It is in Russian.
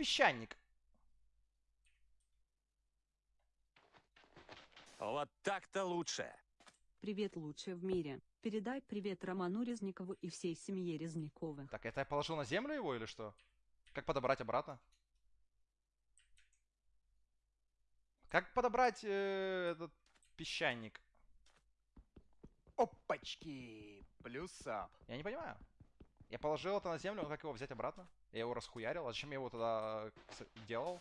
песчаник. Вот так-то лучше. Привет лучшее в мире. Передай привет Роману Резникову и всей семье Резниковых. Так, это я положил на землю его или что? Как подобрать обратно? Как подобрать э, этот песчаник? Опачки! Плюс ап. Я не понимаю. Я положил это на землю, как его взять обратно? Я его расхуярил, а зачем я его тогда э, делал?